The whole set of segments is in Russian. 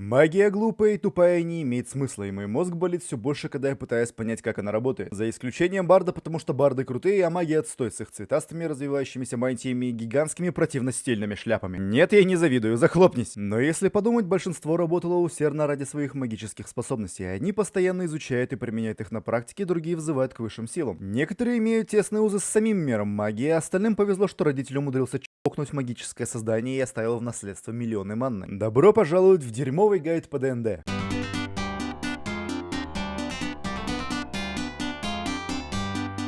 Магия глупая и тупая не имеет смысла, и мой мозг болит все больше, когда я пытаюсь понять, как она работает. За исключением Барда, потому что Барды крутые, а магия отстой с их цветастыми развивающимися мантиями и гигантскими противно-стильными шляпами. Нет, я не завидую, захлопнись. Но если подумать, большинство работало усердно ради своих магических способностей. Они постоянно изучают и применяют их на практике, другие взывают к высшим силам. Некоторые имеют тесные узы с самим миром магии, а остальным повезло, что родитель умудрился чокнуть магическое создание и оставил в наследство миллионы манны. Добро пожаловать в дерьмовый гайд по ДНД.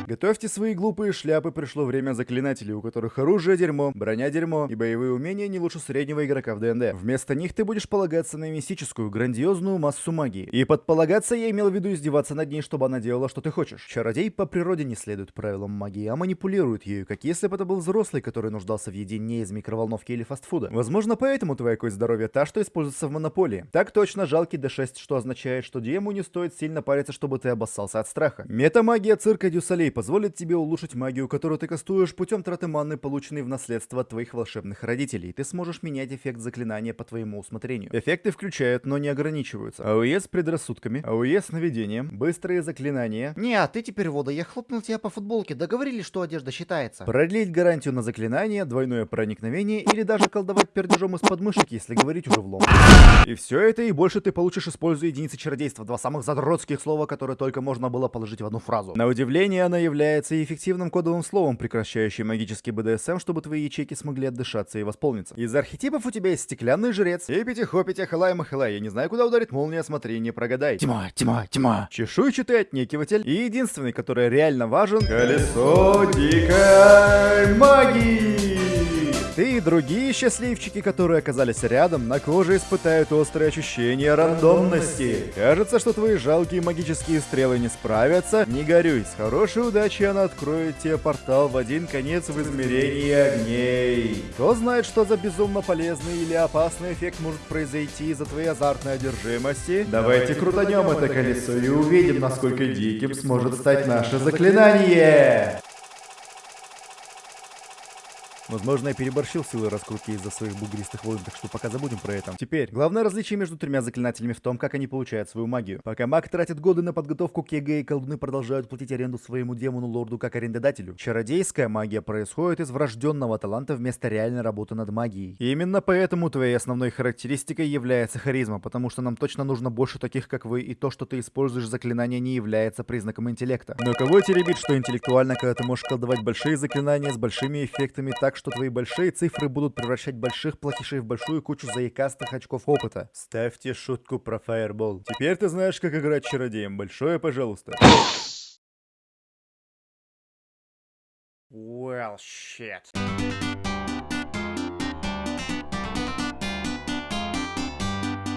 Готовьте свои глупые шляпы, пришло время заклинателей, у которых оружие дерьмо, броня дерьмо и боевые умения не лучше среднего игрока в ДНД. Вместо них ты будешь полагаться на мистическую, грандиозную массу магии. И под полагаться я имел в виду издеваться над ней, чтобы она делала, что ты хочешь. Чародей по природе не следует правилам магии, а манипулирует ею, как если бы это был взрослый, который нуждался в еде не из микроволновки или фастфуда. Возможно, поэтому твоя кость здоровья та, что используется в монополии. Так точно, жалкий D6, что означает, что Диему не стоит сильно париться, чтобы ты обоссался от страха. Метамагия цирка Дюсалей позволит тебе улучшить магию, которую ты кастуешь путем траты маны, полученной в наследство от твоих волшебных родителей. Ты сможешь менять эффект заклинания по твоему усмотрению. Эффекты включают, но не ограничиваются. AOE с предрассудками, AOE с наведением, быстрые заклинания. Не, а ты теперь вода, я хлопнул тебя по футболке, договорились, что одежда считается. Продлить гарантию на заклинание, двойное проникновение или даже колдовать пердежом из подмышек, если говорить уже влом. И все это и больше ты получишь, используя единицы чародейства, два самых задротских слова, которые только можно было положить в одну фразу. На удивление, она является эффективным кодовым словом, прекращающим магический БДСМ, чтобы твои ячейки смогли отдышаться и восполниться. Из архетипов у тебя есть стеклянный жрец, Ипити, Хопити, Халай, Махалай. Я не знаю, куда ударит молния, смотри, не прогадай. Тьма, тьма, тьма. Чешуйчатый отнекиватель. И единственный, который реально важен, колесо дикой магии. Ты и другие счастливчики, которые оказались рядом, на коже испытают острые ощущения рандомности. Кажется, что твои жалкие магические стрелы не справятся. Не горюй, с хорошей удачей она откроет тебе портал в один конец в измерении огней. Кто знает, что за безумно полезный или опасный эффект может произойти из-за твоей азартной одержимости? Давайте крутанем это колесо и увидим, насколько диким сможет стать наше заклинание. Возможно, я переборщил силы раскрутки из-за своих бугристых волн, так что пока забудем про это. Теперь, главное различие между тремя заклинателями в том, как они получают свою магию. Пока маг тратит годы на подготовку к ЕГЭ, и колдуны продолжают платить аренду своему демону-лорду как арендодателю. Чародейская магия происходит из врожденного таланта вместо реальной работы над магией. И именно поэтому твоей основной характеристикой является харизма, потому что нам точно нужно больше таких, как вы, и то, что ты используешь заклинания, не является признаком интеллекта. Но кого теребит, что интеллектуально, когда ты можешь колдовать большие заклинания с большими эффектами так, что твои большие цифры будут превращать больших платишей в большую кучу заикастых очков опыта. Ставьте шутку про fireball. Теперь ты знаешь, как играть чародеем. Большое пожалуйста. Well, shit.